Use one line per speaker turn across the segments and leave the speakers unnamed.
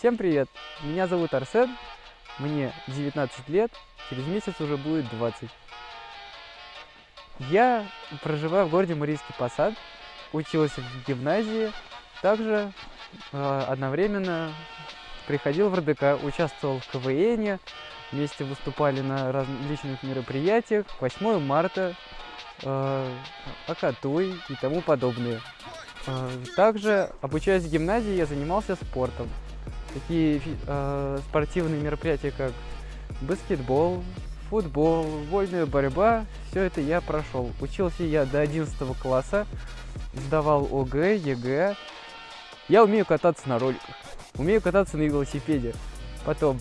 Всем привет! Меня зовут Арсен, мне 19 лет, через месяц уже будет 20. Я проживаю в городе Марийский Посад, учился в гимназии, также э, одновременно приходил в РДК, участвовал в КВН, вместе выступали на различных мероприятиях, 8 марта, э, Акатуй и тому подобное. Э, также, обучаясь в гимназии, я занимался спортом. Такие э, спортивные мероприятия, как баскетбол, футбол, вольная борьба, все это я прошел. Учился я до 11 класса, сдавал ОГЭ, ЕГЭ. Я умею кататься на роликах, умею кататься на велосипеде. Потом,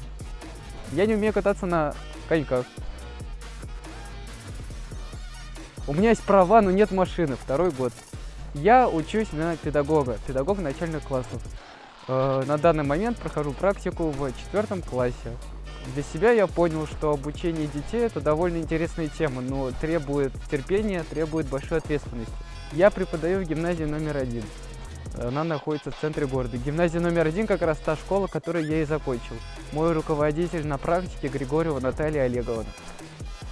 я не умею кататься на коньках. У меня есть права, но нет машины, второй год. Я учусь на педагога, педагог начальных классов. Э, на данный момент прохожу практику в четвертом классе. Для себя я понял, что обучение детей это довольно интересная тема, но требует терпения, требует большой ответственности. Я преподаю в гимназии номер один. Она находится в центре города. Гимназия номер один как раз та школа, которую я и закончил. Мой руководитель на практике Григорьева Наталья Олеговна.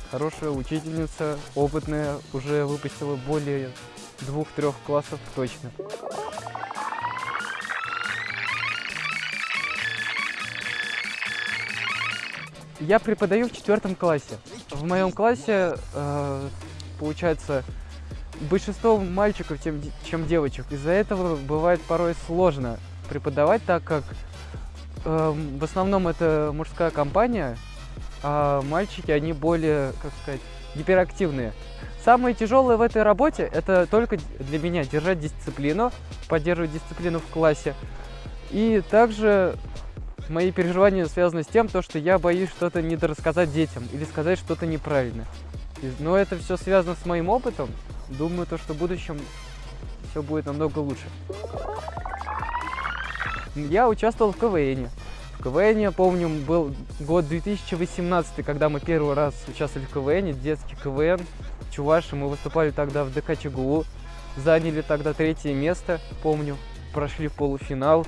Хорошая учительница, опытная, уже выпустила более двух-трех классов точно. Я преподаю в четвертом классе. В моем классе, э, получается, большинство мальчиков, чем, чем девочек. Из-за этого бывает порой сложно преподавать, так как э, в основном это мужская компания, а мальчики, они более, как сказать, гиперактивные. Самое тяжелое в этой работе, это только для меня держать дисциплину, поддерживать дисциплину в классе. И также мои переживания связаны с тем, то, что я боюсь что-то недорассказать детям или сказать что-то неправильно. Но это все связано с моим опытом. Думаю, то, что в будущем все будет намного лучше. Я участвовал в КВН. В КВН, я помню, был год 2018, когда мы первый раз участвовали в КВН, детский КВН. Чуваши, мы выступали тогда в ДК ЧГУ, заняли тогда третье место, помню, прошли в полуфинал.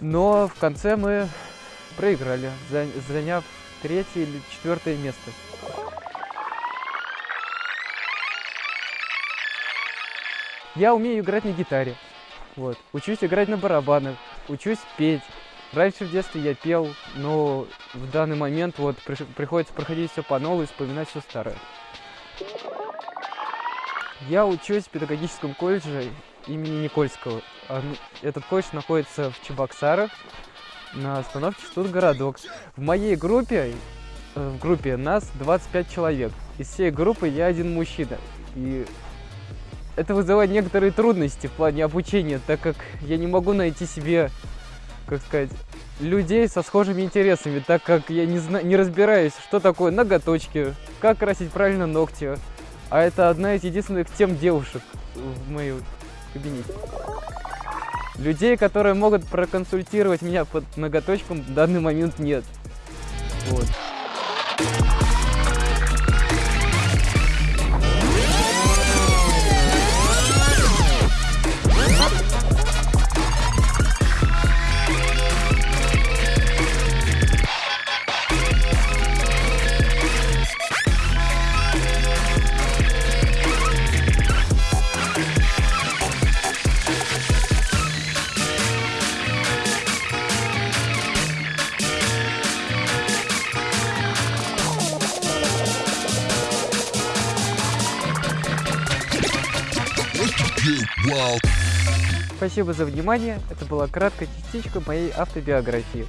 Но в конце мы проиграли, заняв третье или четвертое место. Я умею играть на гитаре. Вот. Учусь играть на барабанах, учусь петь. Раньше в детстве я пел, но в данный момент вот приходится проходить все по новой, вспоминать все старое. Я учусь в педагогическом колледже имени Никольского. Этот колледж находится в Чебоксарах, на остановке Студгородок. В моей группе, э, в группе нас 25 человек. Из всей группы я один мужчина. И это вызывает некоторые трудности в плане обучения, так как я не могу найти себе, как сказать, людей со схожими интересами, так как я не, зна не разбираюсь, что такое ноготочки, как красить правильно ногти. А это одна из единственных тем девушек в моем кабинете. Людей, которые могут проконсультировать меня под ноготочком, в данный момент нет. Вот. Спасибо за внимание. Это была краткая частичка моей автобиографии.